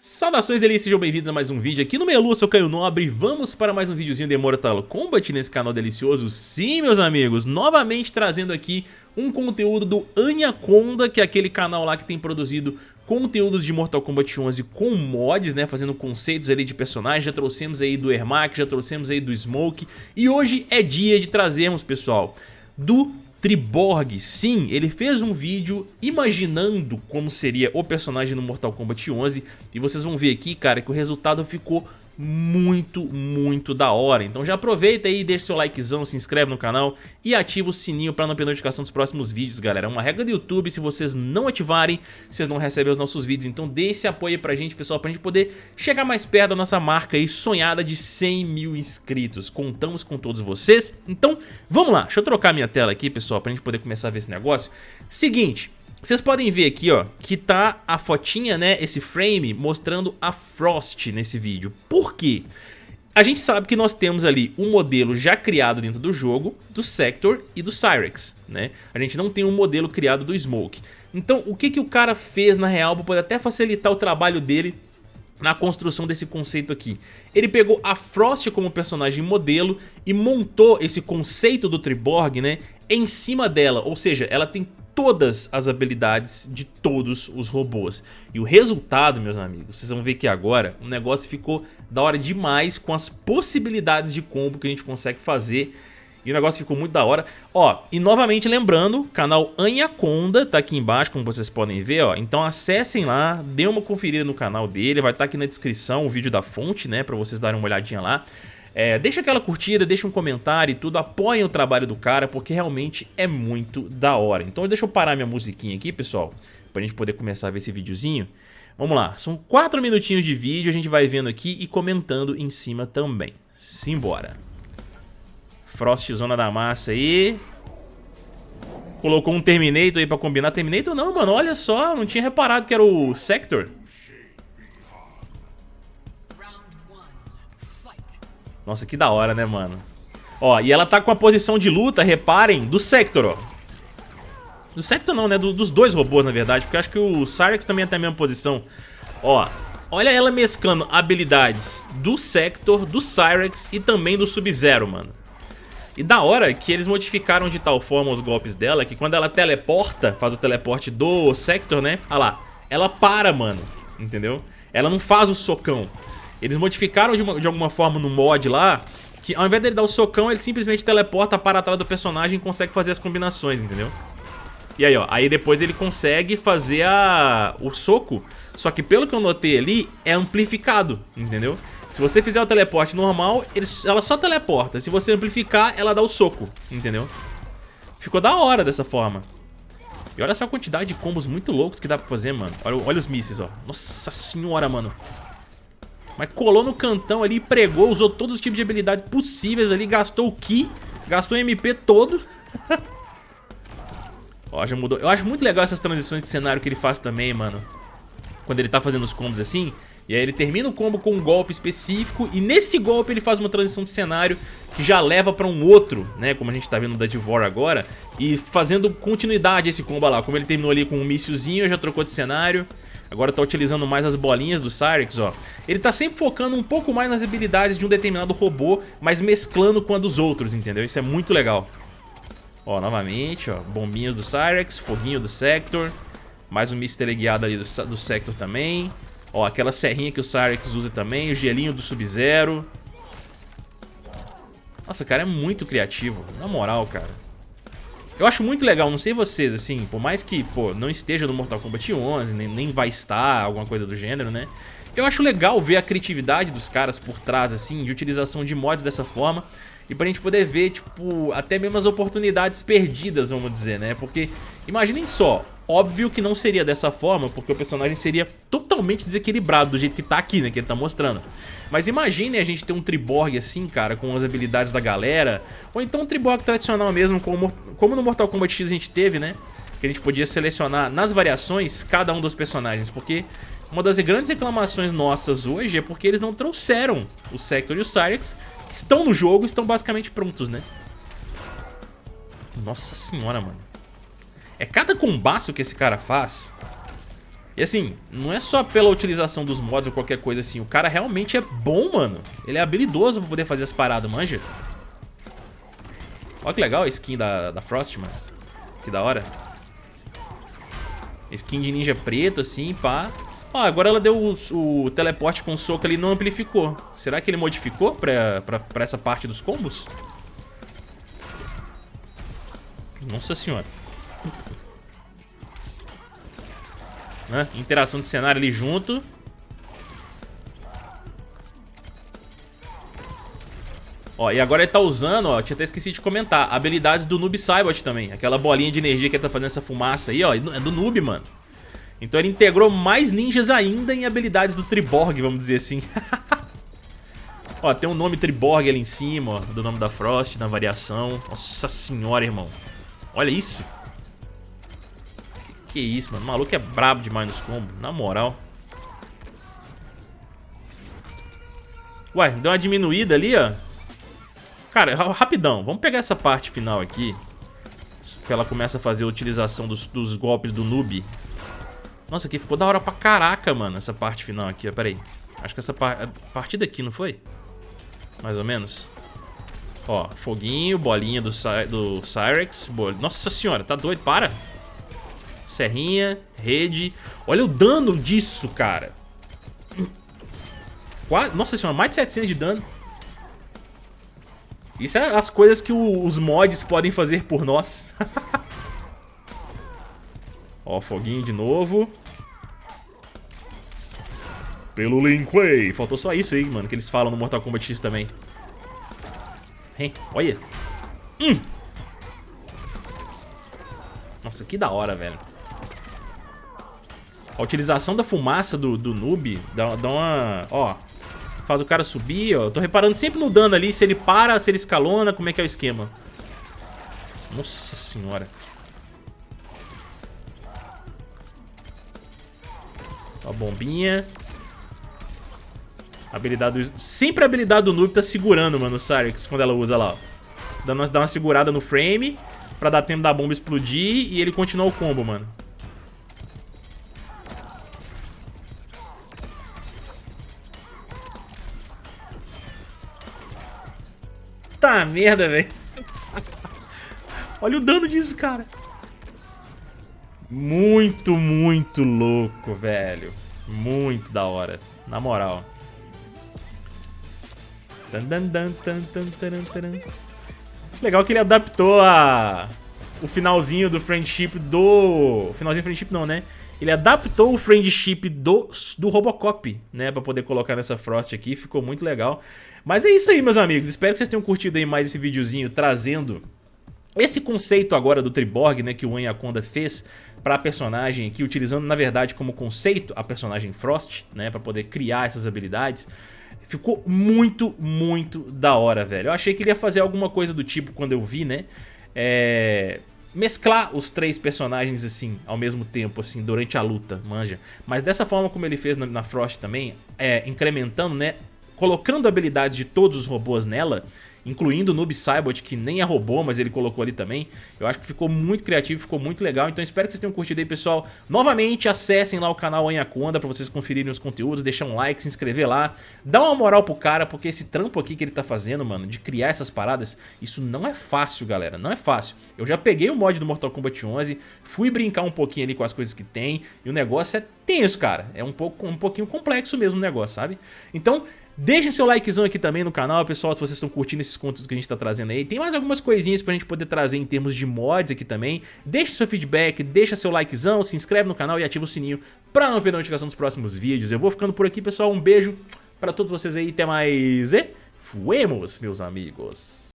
Saudações delícias, sejam bem-vindos a mais um vídeo aqui no Melu, eu sou Caio Nobre. Vamos para mais um videozinho de Mortal Kombat nesse canal delicioso. Sim, meus amigos, novamente trazendo aqui um conteúdo do Anaconda, que é aquele canal lá que tem produzido conteúdos de Mortal Kombat 11 com mods, né, fazendo conceitos ali de personagens, já trouxemos aí do Ermac, já trouxemos aí do Smoke. E hoje é dia de trazermos, pessoal, do Triborg, sim, ele fez um vídeo imaginando como seria o personagem no Mortal Kombat 11 e vocês vão ver aqui, cara, que o resultado ficou muito, muito da hora. Então já aproveita aí, deixa seu likezão, se inscreve no canal e ativa o sininho para não perder notificação dos próximos vídeos, galera. É uma regra do YouTube, se vocês não ativarem, vocês não recebem os nossos vídeos. Então dê esse apoio pra gente, pessoal, pra gente poder chegar mais perto da nossa marca aí sonhada de 100 mil inscritos. Contamos com todos vocês. Então, vamos lá. Deixa eu trocar minha tela aqui, pessoal, pra gente poder começar a ver esse negócio. Seguinte... Vocês podem ver aqui, ó, que tá a fotinha, né, esse frame mostrando a Frost nesse vídeo. Por quê? A gente sabe que nós temos ali um modelo já criado dentro do jogo, do Sector e do Cyrex, né? A gente não tem um modelo criado do Smoke. Então, o que, que o cara fez na real para poder até facilitar o trabalho dele na construção desse conceito aqui. Ele pegou a Frost como personagem modelo e montou esse conceito do Triborg, né, em cima dela, ou seja, ela tem todas as habilidades de todos os robôs. E o resultado, meus amigos, vocês vão ver que agora o negócio ficou da hora demais com as possibilidades de combo que a gente consegue fazer. E o negócio ficou muito da hora. Ó, e novamente lembrando, canal Anaconda tá aqui embaixo, como vocês podem ver, ó. Então acessem lá, dê uma conferida no canal dele, vai estar tá aqui na descrição o vídeo da fonte, né, pra vocês darem uma olhadinha lá. É, deixa aquela curtida, deixa um comentário e tudo, apoiem o trabalho do cara, porque realmente é muito da hora. Então deixa eu parar minha musiquinha aqui, pessoal, pra gente poder começar a ver esse videozinho. Vamos lá, são 4 minutinhos de vídeo, a gente vai vendo aqui e comentando em cima também. Simbora. Frost Zona da Massa aí. Colocou um Terminator aí pra combinar. Terminator não, mano, olha só, não tinha reparado que era o Sector. Nossa, que da hora, né, mano? Ó, e ela tá com a posição de luta, reparem, do Sector, ó. Do Sector não, né? Do, dos dois robôs, na verdade, porque eu acho que o Cyrex também tem a mesma posição. Ó, olha ela mesclando habilidades do Sector, do Cyrex e também do Sub-Zero, mano. E da hora que eles modificaram de tal forma os golpes dela que quando ela teleporta, faz o teleporte do Sector, né? Olha lá, ela para, mano, entendeu? Ela não faz o socão. Eles modificaram de, uma, de alguma forma no mod lá que ao invés dele dar o socão, ele simplesmente teleporta para trás do personagem e consegue fazer as combinações, entendeu? E aí, ó, aí depois ele consegue fazer a, o soco, só que pelo que eu notei ali, é amplificado, entendeu? Se você fizer o teleporte normal, ele, ela só teleporta. Se você amplificar, ela dá o soco, entendeu? Ficou da hora dessa forma. E olha essa quantidade de combos muito loucos que dá pra fazer, mano. Olha, olha os mísseis, ó. Nossa senhora, mano. Mas colou no cantão ali, pregou, usou todos os tipos de habilidade possíveis ali, gastou o Ki, gastou o MP todo. Ó, já mudou. Eu acho muito legal essas transições de cenário que ele faz também, mano. Quando ele tá fazendo os combos assim. E aí ele termina o combo com um golpe específico e nesse golpe ele faz uma transição de cenário que já leva pra um outro, né, como a gente tá vendo da Divor agora, e fazendo continuidade esse combo lá, como ele terminou ali com um míssilzinho, já trocou de cenário, Agora tá utilizando mais as bolinhas do Cyrex, ó. Ele tá sempre focando um pouco mais nas habilidades de um determinado robô, mas mesclando com a dos outros, entendeu? Isso é muito legal. Ó, novamente, ó, bombinhas do Cyrex, foguinho do Sector, mais um Mr. guiado ali do, do Sector também. Ó, aquela serrinha que o Cyrex usa também, o gelinho do Sub-Zero. Nossa, cara, é muito criativo, na moral, cara. Eu acho muito legal, não sei vocês, assim, por mais que, pô, não esteja no Mortal Kombat 11, nem, nem vai estar, alguma coisa do gênero, né? Eu acho legal ver a criatividade dos caras por trás, assim, de utilização de mods dessa forma e pra gente poder ver, tipo, até mesmo as oportunidades perdidas, vamos dizer, né? Porque, imaginem só, óbvio que não seria dessa forma, porque o personagem seria totalmente desequilibrado do jeito que tá aqui, né? Que ele tá mostrando. Mas imaginem a gente ter um Triborg assim, cara, com as habilidades da galera, ou então um Triborg tradicional mesmo, como, como no Mortal Kombat X a gente teve, né? Que a gente podia selecionar nas variações cada um dos personagens, porque uma das grandes reclamações nossas hoje é porque eles não trouxeram o Sector e o Cyrex estão no jogo, estão basicamente prontos, né? Nossa senhora, mano. É cada combaço que esse cara faz. E assim, não é só pela utilização dos mods ou qualquer coisa assim. O cara realmente é bom, mano. Ele é habilidoso pra poder fazer as paradas, manja. Olha que legal a skin da, da Frost, mano. Que da hora. Skin de ninja preto, assim, pá. Ó, agora ela deu o, o teleporte com soco ali e não amplificou. Será que ele modificou pra, pra, pra essa parte dos combos? Nossa senhora. né? Interação de cenário ali junto. Ó, e agora ele tá usando, ó, tinha até esquecido de comentar, habilidades do Noob Saibot também. Aquela bolinha de energia que ele tá fazendo essa fumaça aí, ó, é do Noob, mano. Então ele integrou mais ninjas ainda em habilidades do Triborg, vamos dizer assim. ó, tem um nome Triborg ali em cima, ó, do nome da Frost, na variação. Nossa senhora, irmão. Olha isso. Que isso, mano. O maluco é brabo demais nos combos, na moral. Ué, deu uma diminuída ali, ó. Cara, rapidão. Vamos pegar essa parte final aqui. Que ela começa a fazer a utilização dos, dos golpes do noob. Nossa, aqui ficou da hora pra caraca, mano, essa parte final aqui, ó. Pera aí. Acho que essa par... a partir daqui, não foi? Mais ou menos. Ó, foguinho, bolinha do, do Cyrex. Bol... Nossa senhora, tá doido, para. Serrinha, rede. Olha o dano disso, cara. Nossa senhora, mais de 700 de dano. Isso é as coisas que os mods podem fazer por nós. Ó, foguinho de novo. Pelo Lin Kuei. Faltou só isso aí, mano, que eles falam no Mortal Kombat X também. Hein, olha. Hum. Nossa, que da hora, velho. A utilização da fumaça do, do noob dá, dá uma... Ó, faz o cara subir, ó. Tô reparando sempre no dano ali, se ele para, se ele escalona, como é que é o esquema. Nossa senhora. Ó, bombinha. Habilidade do... Sempre a habilidade do noob tá segurando, mano, o Cyrix, quando ela usa lá, ó. Dando uma, dá uma segurada no frame, pra dar tempo da bomba explodir e ele continuar o combo, mano. Tá merda, velho. Olha o dano disso, cara. Muito, muito louco, velho. Muito da hora. Na moral. Legal que ele adaptou a... o finalzinho do friendship do... Finalzinho do friendship não, né? Ele adaptou o friendship do, do Robocop, né? Pra poder colocar nessa Frost aqui, ficou muito legal. Mas é isso aí, meus amigos. Espero que vocês tenham curtido aí mais esse videozinho trazendo esse conceito agora do Triborg, né? Que o Anaconda fez para a personagem aqui, utilizando na verdade como conceito a personagem Frost, né? Pra poder criar essas habilidades. Ficou muito, muito da hora, velho. Eu achei que ele ia fazer alguma coisa do tipo quando eu vi, né? É mesclar os três personagens assim, ao mesmo tempo, assim, durante a luta, manja. Mas dessa forma como ele fez na, na Frost também, é, incrementando, né, colocando habilidades de todos os robôs nela, incluindo o Noob Saibot, que nem é robô, mas ele colocou ali também. Eu acho que ficou muito criativo, ficou muito legal, então espero que vocês tenham curtido aí, pessoal. Novamente, acessem lá o canal Anhaconda pra vocês conferirem os conteúdos, deixar um like, se inscrever lá, dá uma moral pro cara, porque esse trampo aqui que ele tá fazendo, mano, de criar essas paradas, isso não é fácil, galera, não é fácil. Eu já peguei o mod do Mortal Kombat 11, fui brincar um pouquinho ali com as coisas que tem, e o negócio é tenso, cara. É um, pouco, um pouquinho complexo mesmo o negócio, sabe? Então, Deixem seu likezão aqui também no canal, pessoal, se vocês estão curtindo esses conteúdos que a gente está trazendo aí. Tem mais algumas coisinhas pra gente poder trazer em termos de mods aqui também. Deixe seu feedback, deixa seu likezão, se inscreve no canal e ativa o sininho pra não perder a notificação dos próximos vídeos. Eu vou ficando por aqui, pessoal. Um beijo pra todos vocês aí. Até mais e fuemos, meus amigos.